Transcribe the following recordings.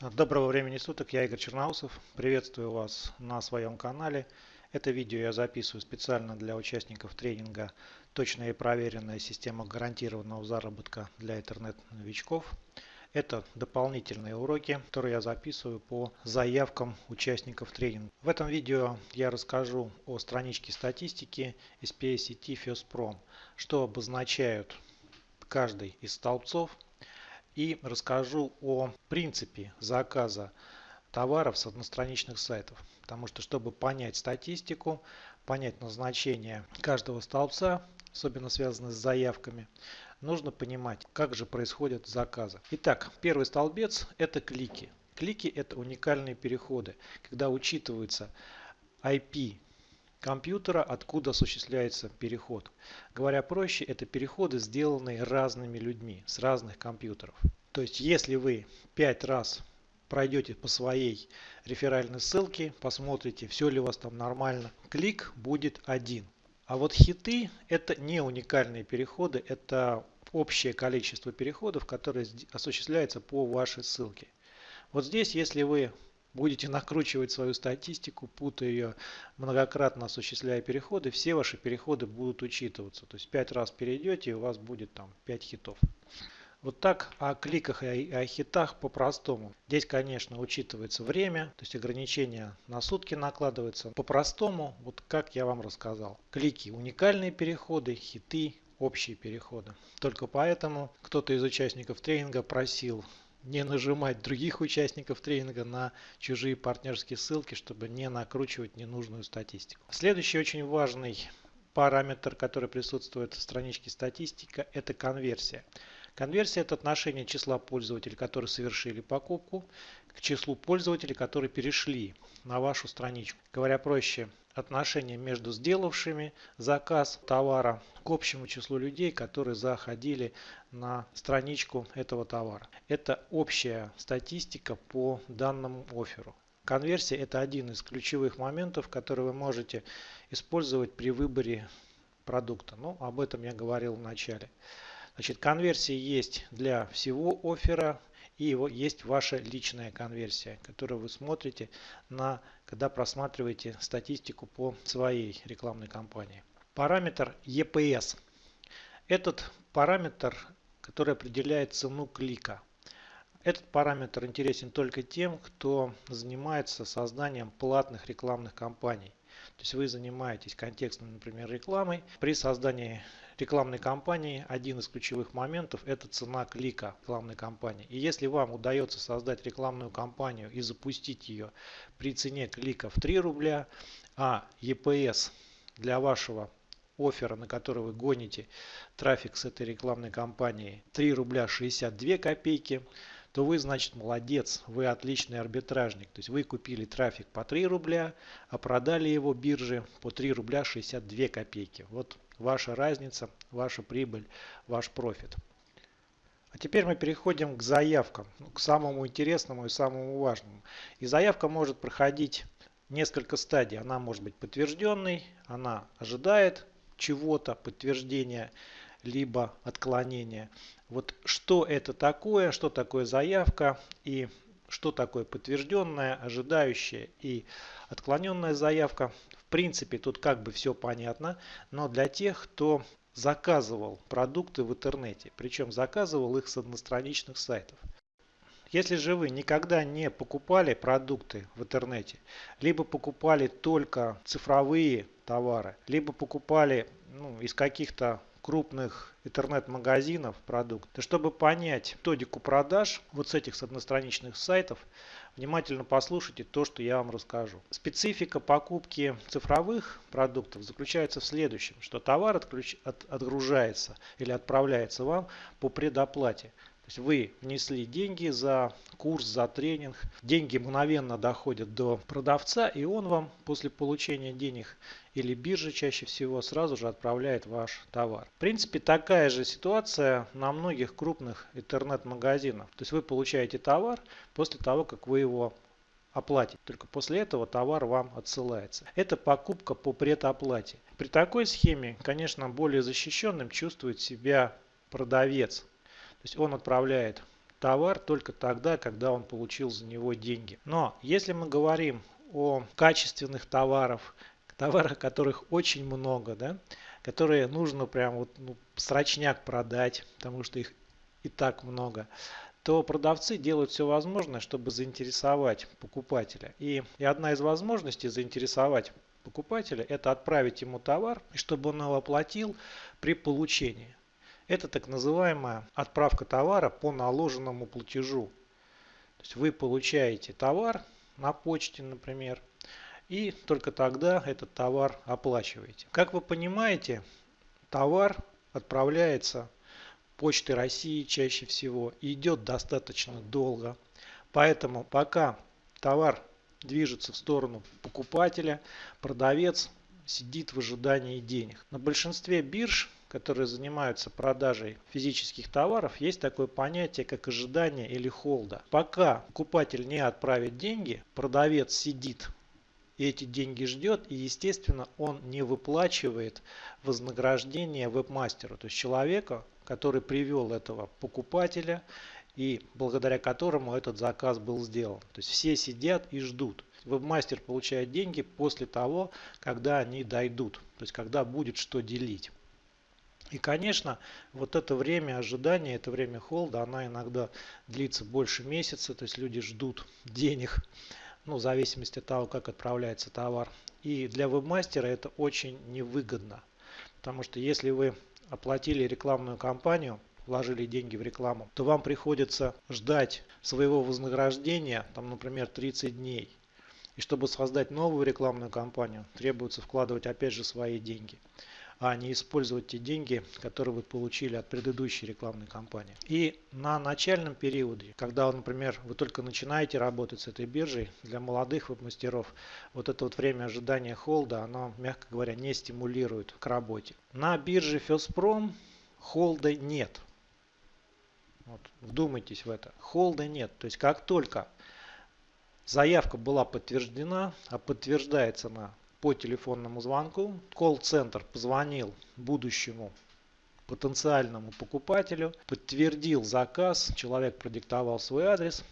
Доброго времени суток, я Игорь Черноусов. Приветствую вас на своем канале. Это видео я записываю специально для участников тренинга «Точная и проверенная система гарантированного заработка для интернет-новичков». Это дополнительные уроки, которые я записываю по заявкам участников тренинга. В этом видео я расскажу о страничке статистики SPA сети FirstProm, что обозначают каждый из столбцов и расскажу о принципе заказа товаров с одностраничных сайтов. Потому что, чтобы понять статистику, понять назначение каждого столбца, особенно связанное с заявками, нужно понимать, как же происходят заказы. Итак, первый столбец – это клики. Клики – это уникальные переходы, когда учитывается IP компьютера, откуда осуществляется переход. Говоря проще, это переходы, сделанные разными людьми с разных компьютеров. То есть, если вы 5 раз пройдете по своей реферальной ссылке, посмотрите, все ли у вас там нормально, клик будет один. А вот хиты это не уникальные переходы, это общее количество переходов, которые осуществляются по вашей ссылке. Вот здесь, если вы будете накручивать свою статистику, путая ее, многократно осуществляя переходы, все ваши переходы будут учитываться. То есть 5 раз перейдете и у вас будет там 5 хитов. Вот так о кликах и о хитах по-простому. Здесь, конечно, учитывается время, то есть ограничения на сутки накладываются. По-простому, вот как я вам рассказал. Клики – уникальные переходы, хиты – общие переходы. Только поэтому кто-то из участников тренинга просил не нажимать других участников тренинга на чужие партнерские ссылки, чтобы не накручивать ненужную статистику. Следующий очень важный параметр, который присутствует в страничке статистика, это конверсия. Конверсия – это отношение числа пользователей, которые совершили покупку, к числу пользователей, которые перешли на вашу страничку. Говоря проще, отношение между сделавшими заказ товара к общему числу людей, которые заходили на страничку этого товара. Это общая статистика по данному офферу. Конверсия – это один из ключевых моментов, который вы можете использовать при выборе продукта. Ну, об этом я говорил в начале. Значит, конверсия есть для всего оффера и его есть ваша личная конверсия, которую вы смотрите, на, когда просматриваете статистику по своей рекламной кампании. Параметр EPS. Этот параметр, который определяет цену клика. Этот параметр интересен только тем, кто занимается созданием платных рекламных кампаний. То есть вы занимаетесь контекстной, например, рекламой. При создании рекламной кампании один из ключевых моментов это цена клика рекламной кампании. И если вам удается создать рекламную кампанию и запустить ее при цене клика в 3 рубля, а EPS для вашего оффера, на который вы гоните трафик с этой рекламной кампании 3 рубля 62 копейки, то вы, значит, молодец, вы отличный арбитражник. То есть вы купили трафик по 3 рубля, а продали его бирже по 3 рубля 62 копейки. Вот ваша разница, ваша прибыль, ваш профит. А теперь мы переходим к заявкам, ну, к самому интересному и самому важному. И заявка может проходить несколько стадий. Она может быть подтвержденной, она ожидает чего-то, подтверждения, либо отклонения. Вот что это такое, что такое заявка и что такое подтвержденная, ожидающая и отклоненная заявка. Принципе, тут как бы все понятно, но для тех, кто заказывал продукты в интернете, причем заказывал их с одностраничных сайтов. Если же вы никогда не покупали продукты в интернете, либо покупали только цифровые товары, либо покупали ну, из каких-то крупных интернет-магазинов продукт. И чтобы понять методику продаж вот с этих с одностраничных сайтов, внимательно послушайте то, что я вам расскажу. Специфика покупки цифровых продуктов заключается в следующем, что товар отключ... от... отгружается или отправляется вам по предоплате. Есть вы внесли деньги за курс, за тренинг. Деньги мгновенно доходят до продавца, и он вам после получения денег или биржа чаще всего сразу же отправляет ваш товар. В принципе, такая же ситуация на многих крупных интернет-магазинах. То есть вы получаете товар после того, как вы его оплатите. Только после этого товар вам отсылается. Это покупка по предоплате. При такой схеме, конечно, более защищенным чувствует себя продавец. Есть он отправляет товар только тогда, когда он получил за него деньги. Но если мы говорим о качественных товарах, товарах, которых очень много, да, которые нужно прям вот ну, срочняк продать, потому что их и так много, то продавцы делают все возможное, чтобы заинтересовать покупателя. И, и одна из возможностей заинтересовать покупателя – это отправить ему товар, чтобы он его оплатил при получении. Это так называемая отправка товара по наложенному платежу. То есть вы получаете товар на почте, например, и только тогда этот товар оплачиваете. Как вы понимаете, товар отправляется почтой России чаще всего и идет достаточно долго. Поэтому пока товар движется в сторону покупателя, продавец сидит в ожидании денег. На большинстве бирж, которые занимаются продажей физических товаров, есть такое понятие, как ожидание или холда. Пока покупатель не отправит деньги, продавец сидит и эти деньги ждет, и естественно он не выплачивает вознаграждение вебмастеру, то есть человека, который привел этого покупателя и благодаря которому этот заказ был сделан. То есть все сидят и ждут. Вебмастер получает деньги после того, когда они дойдут, то есть когда будет что делить. И, конечно, вот это время ожидания, это время холда, она иногда длится больше месяца, то есть люди ждут денег ну, в зависимости от того, как отправляется товар. И для вебмастера это очень невыгодно, потому что если вы оплатили рекламную кампанию, вложили деньги в рекламу, то вам приходится ждать своего вознаграждения, там, например, 30 дней. И чтобы создать новую рекламную кампанию, требуется вкладывать опять же свои деньги а не использовать те деньги, которые вы получили от предыдущей рекламной кампании. И на начальном периоде, когда, например, вы только начинаете работать с этой биржей, для молодых веб-мастеров вот это вот время ожидания холда, оно, мягко говоря, не стимулирует к работе. На бирже Феспром холда нет. Вот, вдумайтесь в это. Холда нет. То есть как только заявка была подтверждена, а подтверждается она по телефонному звонку. Колл-центр позвонил будущему потенциальному покупателю, подтвердил заказ, человек продиктовал свой адрес,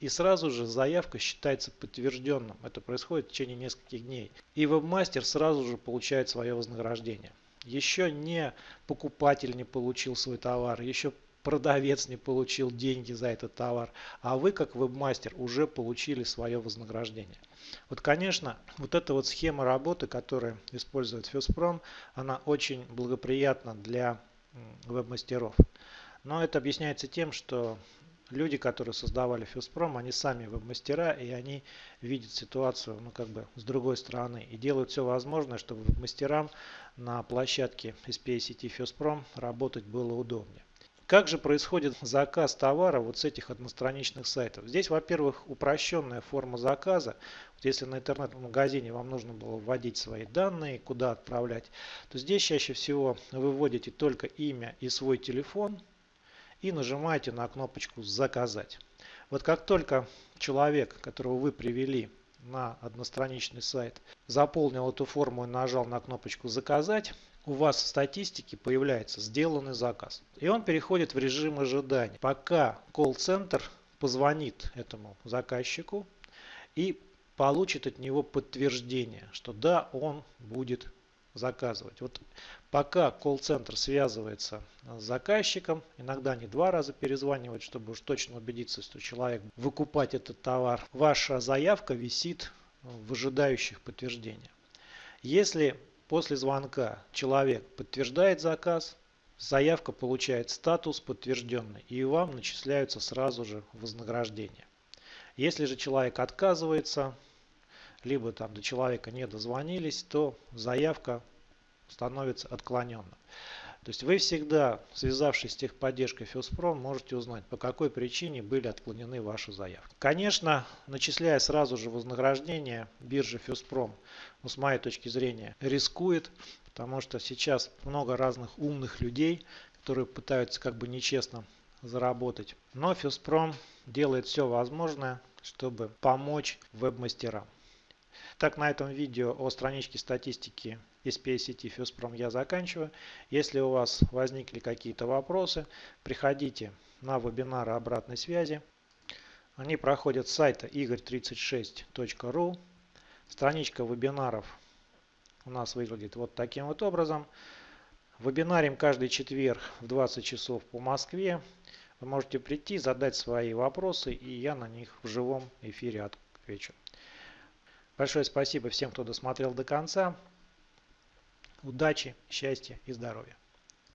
и сразу же заявка считается подтвержденным. Это происходит в течение нескольких дней. И вебмастер сразу же получает свое вознаграждение. Еще не покупатель не получил свой товар, еще продавец не получил деньги за этот товар, а вы как вебмастер уже получили свое вознаграждение. Вот, конечно, вот эта вот схема работы, которую использует Фюспром, она очень благоприятна для веб-мастеров. Но это объясняется тем, что люди, которые создавали Фюспром, они сами веб-мастера, и они видят ситуацию ну, как бы с другой стороны и делают все возможное, чтобы веб-мастерам на площадке SPA сети Фюспром работать было удобнее. Как же происходит заказ товара вот с этих одностраничных сайтов? Здесь, во-первых, упрощенная форма заказа. Вот если на интернет-магазине вам нужно было вводить свои данные, куда отправлять, то здесь чаще всего вы вводите только имя и свой телефон и нажимаете на кнопочку «Заказать». Вот как только человек, которого вы привели на одностраничный сайт, заполнил эту форму и нажал на кнопочку «Заказать», у вас в статистике появляется сделанный заказ. И он переходит в режим ожидания, пока колл-центр позвонит этому заказчику и получит от него подтверждение, что да, он будет заказывать. Вот пока колл-центр связывается с заказчиком, иногда не два раза перезванивать, чтобы уж точно убедиться, что человек выкупать этот товар, ваша заявка висит в ожидающих подтверждения. Если После звонка человек подтверждает заказ, заявка получает статус подтвержденный и вам начисляются сразу же вознаграждения. Если же человек отказывается, либо там до человека не дозвонились, то заявка становится отклоненной. То есть вы всегда, связавшись с техподдержкой Филспром, можете узнать, по какой причине были отклонены ваши заявки. Конечно, начисляя сразу же вознаграждение, биржа Филспром, ну, с моей точки зрения, рискует, потому что сейчас много разных умных людей, которые пытаются как бы нечестно заработать. Но Филспром делает все возможное, чтобы помочь веб-мастерам. Так, на этом видео о страничке статистики SPA сети Фюспром я заканчиваю. Если у вас возникли какие-то вопросы, приходите на вебинары обратной связи. Они проходят с сайта игорь36.ру. Страничка вебинаров у нас выглядит вот таким вот образом. Вебинарим каждый четверг в 20 часов по Москве. Вы можете прийти, задать свои вопросы, и я на них в живом эфире отвечу. Большое спасибо всем, кто досмотрел до конца. Удачи, счастья и здоровья.